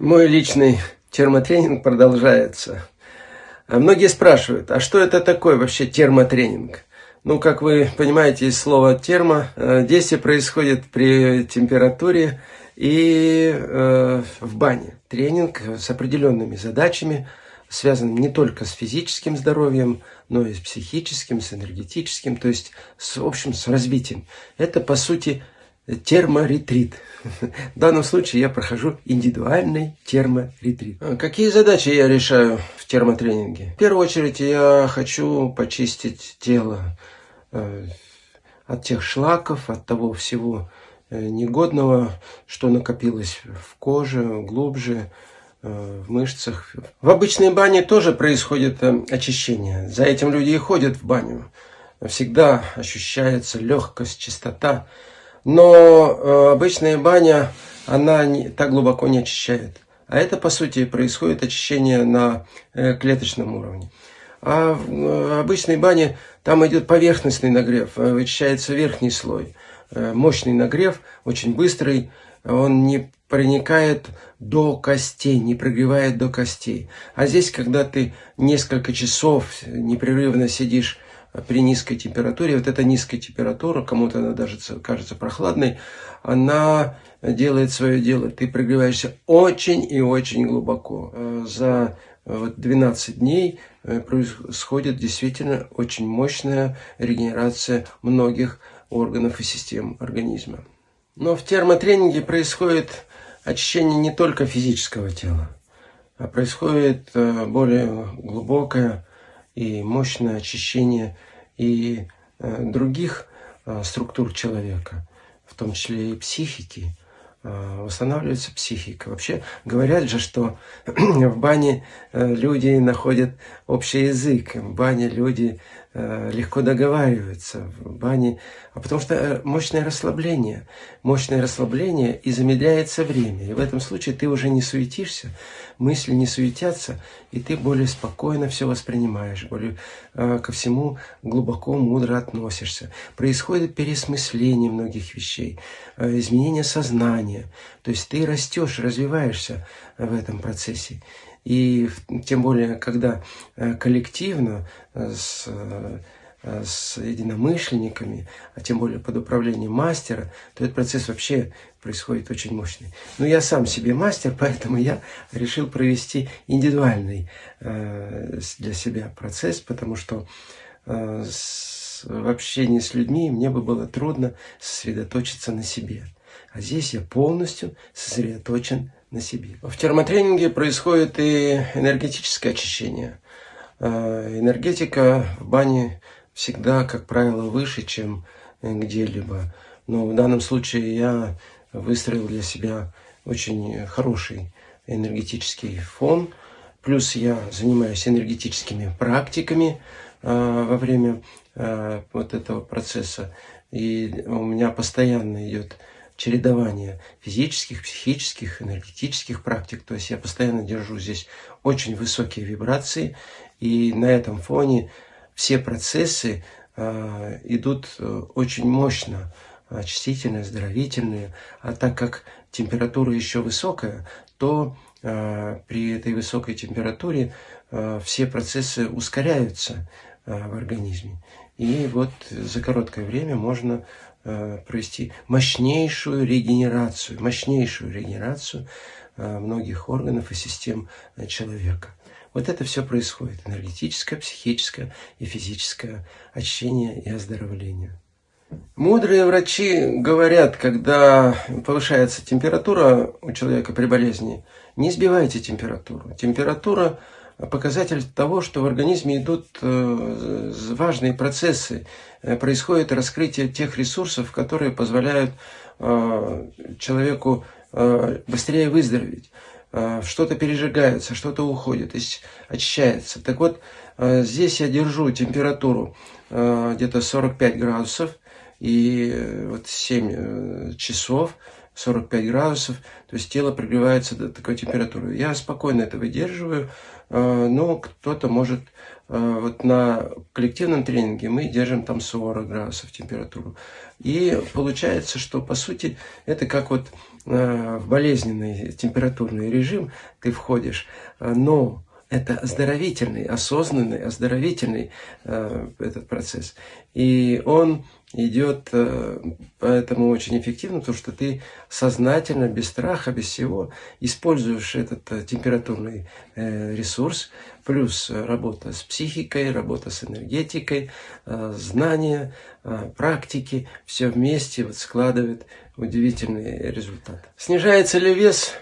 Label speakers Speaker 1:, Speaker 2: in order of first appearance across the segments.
Speaker 1: Мой личный термотренинг продолжается. А многие спрашивают, а что это такое вообще термотренинг? Ну, как вы понимаете, из слова термо, э, действие происходит при температуре и э, в бане. Тренинг с определенными задачами, связанным не только с физическим здоровьем, но и с психическим, с энергетическим, то есть, с, общем, с развитием. Это, по сути, терморетрит. В данном случае я прохожу индивидуальный терморетрит. Какие задачи я решаю в термотренинге? В первую очередь я хочу почистить тело э, от тех шлаков, от того всего э, негодного, что накопилось в коже, глубже, э, в мышцах. В обычной бане тоже происходит очищение. За этим люди и ходят в баню. Всегда ощущается легкость, чистота. Но э, обычная баня, она не, так глубоко не очищает. А это, по сути, происходит очищение на э, клеточном уровне. А в э, обычной бане там идет поверхностный нагрев, вычищается верхний слой. Мощный нагрев, очень быстрый, он не проникает до костей, не прогревает до костей. А здесь, когда ты несколько часов непрерывно сидишь при низкой температуре, вот эта низкая температура, кому-то она даже кажется прохладной, она делает свое дело. Ты прогреваешься очень и очень глубоко. Э, за 12 дней э, происходит действительно очень мощная регенерация многих органов и систем организма. Но в термотренинге происходит очищение не только физического тела, а происходит э, более глубокое и мощное очищение и э, других э, структур человека, в том числе и психики, э, восстанавливается психика. Вообще говорят же, что в бане люди находят общий язык, в бане люди легко договариваются в бане, а потому что э, мощное расслабление. Мощное расслабление и замедляется время. И в этом случае ты уже не суетишься, мысли не суетятся, и ты более спокойно все воспринимаешь, более э, ко всему глубоко, мудро относишься. Происходит пересмысление многих вещей, изменение сознания. То есть ты растешь, развиваешься в этом процессе. И тем более, когда э, коллективно э, с, э, с единомышленниками, а тем более под управлением мастера, то этот процесс вообще происходит очень мощный. Но я сам себе мастер, поэтому я решил провести индивидуальный для себя процесс, потому что в общении с людьми мне бы было трудно сосредоточиться на себе. А здесь я полностью сосредоточен на себе. В термотренинге происходит и энергетическое очищение. Э, энергетика в бане всегда, как правило, выше, чем где-либо. Но в данном случае я выстроил для себя очень хороший энергетический фон. Плюс я занимаюсь энергетическими практиками э, во время э, вот этого процесса. И у меня постоянно идет чередование физических, психических, энергетических практик. То есть я постоянно держу здесь очень высокие вибрации, и на этом фоне все процессы э, идут очень мощно, очистительные, оздоровительные. А так как температура еще высокая, то э, при этой высокой температуре э, все процессы ускоряются э, в организме. И вот за короткое время можно провести мощнейшую регенерацию, мощнейшую регенерацию э, многих органов и систем э, человека. Вот это все происходит. Энергетическое, психическое и физическое очищение и оздоровление. Мудрые врачи говорят, когда повышается температура у человека при болезни, не сбивайте температуру. Температура показатель того, что в организме идут э, важные процессы, э, происходит раскрытие тех ресурсов, которые позволяют э, человеку быстрее выздороветь. Что-то пережигается, что-то уходит, очищается. Так вот, здесь я держу температуру где-то 45 градусов, и вот 7 часов 45 градусов, то есть тело прогревается до такой температуры. Я спокойно это выдерживаю, но кто-то может, э, вот на коллективном тренинге мы держим там 40 градусов температуру. И получается, что по сути это как вот э, в болезненный температурный режим ты входишь, но это оздоровительный, осознанный, оздоровительный э, этот процесс. И он идет э, поэтому очень эффективно, потому что ты сознательно, без страха, без всего используешь этот э, температурный э, ресурс, плюс работа с психикой, работа с энергетикой, знания, практики, все вместе вот складывает удивительный результат. Снижается ли вес?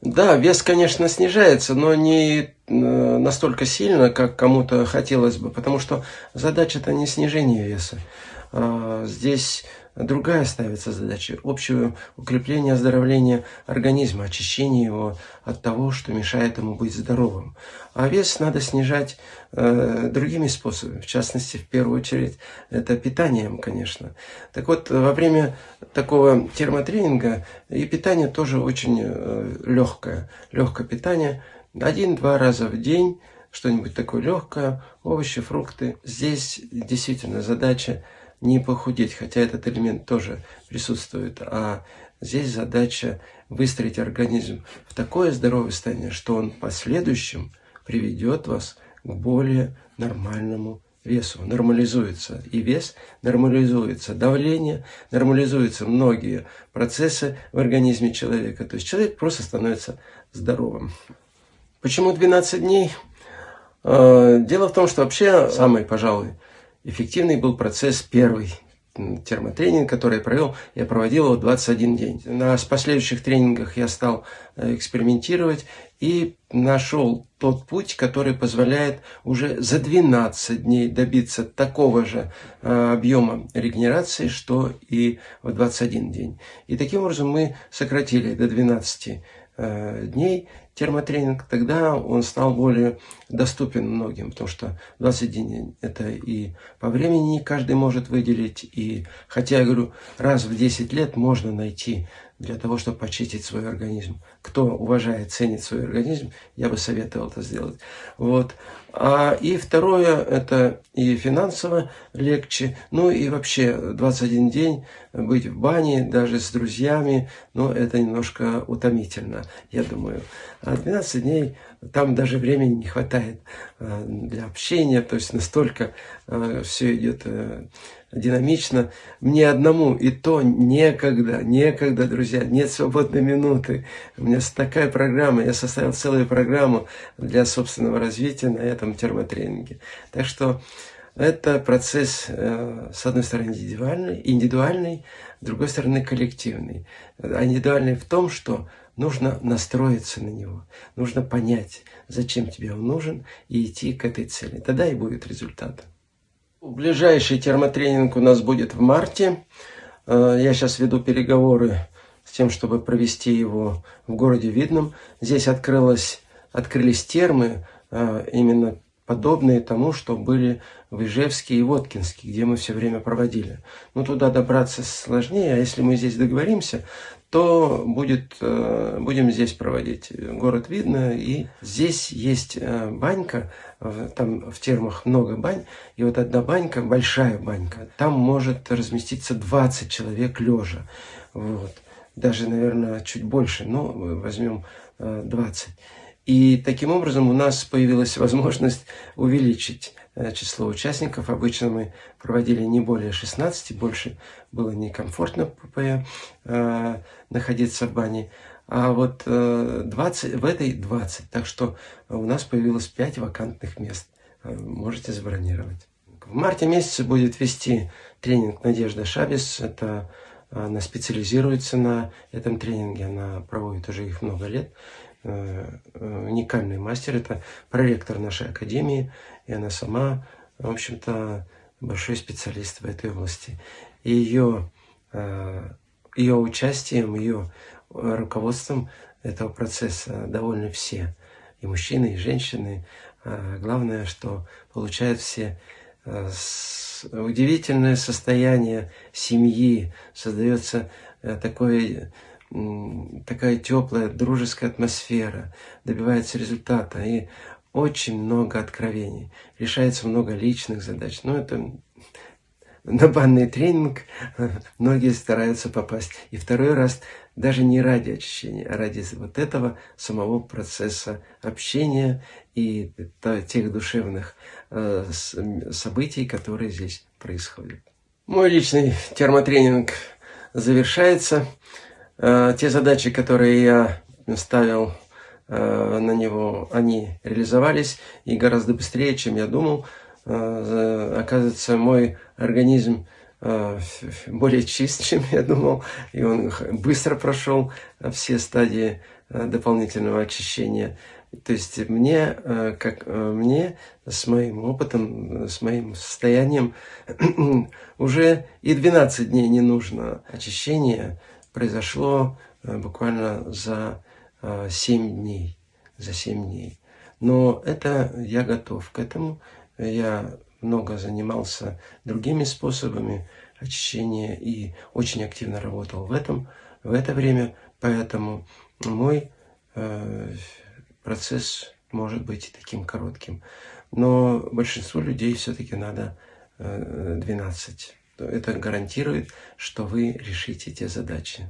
Speaker 1: Да, вес, конечно, снижается, но не настолько сильно, как кому-то хотелось бы, потому что задача-то не снижение веса. А, здесь другая ставится задача – общее укрепление, оздоровление организма, очищение его от того, что мешает ему быть здоровым. А вес надо снижать э, другими способами, в частности, в первую очередь, это питанием, конечно. Так вот, во время такого термотренинга и питание тоже очень э, легкое. Легкое питание один-два раза в день, что-нибудь такое легкое, овощи, фрукты. Здесь действительно задача не похудеть, хотя этот элемент тоже присутствует, а здесь задача выстроить организм в такое здоровое состояние, что он в последующем приведет вас к более нормальному весу. Нормализуется и вес, нормализуется давление, нормализуются многие процессы в организме человека. То есть человек просто становится здоровым. Почему 12 дней? А, дело в том, что вообще самый, пожалуй, эффективный был процесс первый термотренинг, который я провел, я проводил его 21 день. На последующих тренингах я стал э, экспериментировать и нашел тот путь, который позволяет уже за 12 дней добиться такого же э, объема регенерации, что и в 21 день. И таким образом мы сократили до 12 э, дней термотренинг, тогда он стал более доступен многим, потому что 20 дней это и по времени не каждый может выделить, и хотя я говорю, раз в 10 лет можно найти для того, чтобы почистить свой организм. Кто уважает, ценит свой организм, я бы советовал это сделать. Вот. А, и второе, это и финансово легче, ну и вообще 21 день быть в бане, даже с друзьями, ну это немножко утомительно, я думаю. А 12 дней, там даже времени не хватает а, для общения, то есть настолько а, все идет э, динамично. Мне одному и то некогда, некогда, друзья, нет свободной минуты. У меня такая программа, я составил целую программу для собственного развития на этом термотренинге. Так что это процесс, э, с одной стороны, индивидуальный, индивидуальный, с другой стороны, коллективный. А индивидуальный в том, что нужно настроиться на него, нужно понять, зачем тебе он нужен, и идти к этой цели. Тогда и будет результат. Ближайший термотренинг у нас будет в марте. Э, я сейчас веду переговоры с тем, чтобы провести его в городе Видном. Здесь открылось, открылись термы, э, именно подобные тому, что были в Ижевске и Воткинске, где мы все время проводили. Но туда добраться сложнее, а если мы здесь договоримся, то будет, э, будем здесь проводить. Город видно, и здесь есть э, банька, там в термах много бань, и вот одна банька, большая банька, там может разместиться 20 человек лежа. Вот. Даже, наверное, чуть больше, но возьмем 20. Э, и таким образом у нас появилась возможность увеличить число участников. Обычно мы проводили не более 16, больше было некомфортно э, находиться в бане. А вот 20, э, в этой 20. Так что у нас появилось 5 вакантных мест. Можете забронировать. В марте месяце будет вести тренинг Надежда Шабис. Это она специализируется на этом тренинге, она проводит уже их много лет. Уникальный мастер, это проректор нашей академии и она сама, в общем-то, большой специалист в этой области. И ее, э, ее участием, ее руководством этого процесса довольны все, и мужчины, и женщины. А главное, что получают все э, удивительное состояние семьи, создается э, такой такая теплая, дружеская атмосфера, добивается результата и очень много откровений, решается много личных задач. Ну, это на банный тренинг многие стараются попасть. И второй раз даже не ради очищения, а ради вот этого самого процесса общения и тех душевных э, событий, которые здесь происходят. Мой личный термотренинг завершается. Э, те задачи, которые я ставил э, на него, они реализовались и гораздо быстрее, чем я думал. Э, оказывается, мой организм более чист, чем я думал, и он быстро прошел все стадии дополнительного очищения. То есть мне, как мне, с моим опытом, с моим состоянием, уже и 12 дней не нужно. Очищение произошло буквально за 7 дней. За 7 дней. Но это я готов к этому. Я много занимался другими способами очищения и очень активно работал в этом в это время, поэтому мой э, процесс может быть таким коротким. Но большинству людей все-таки надо э, 12. Это гарантирует, что вы решите те задачи.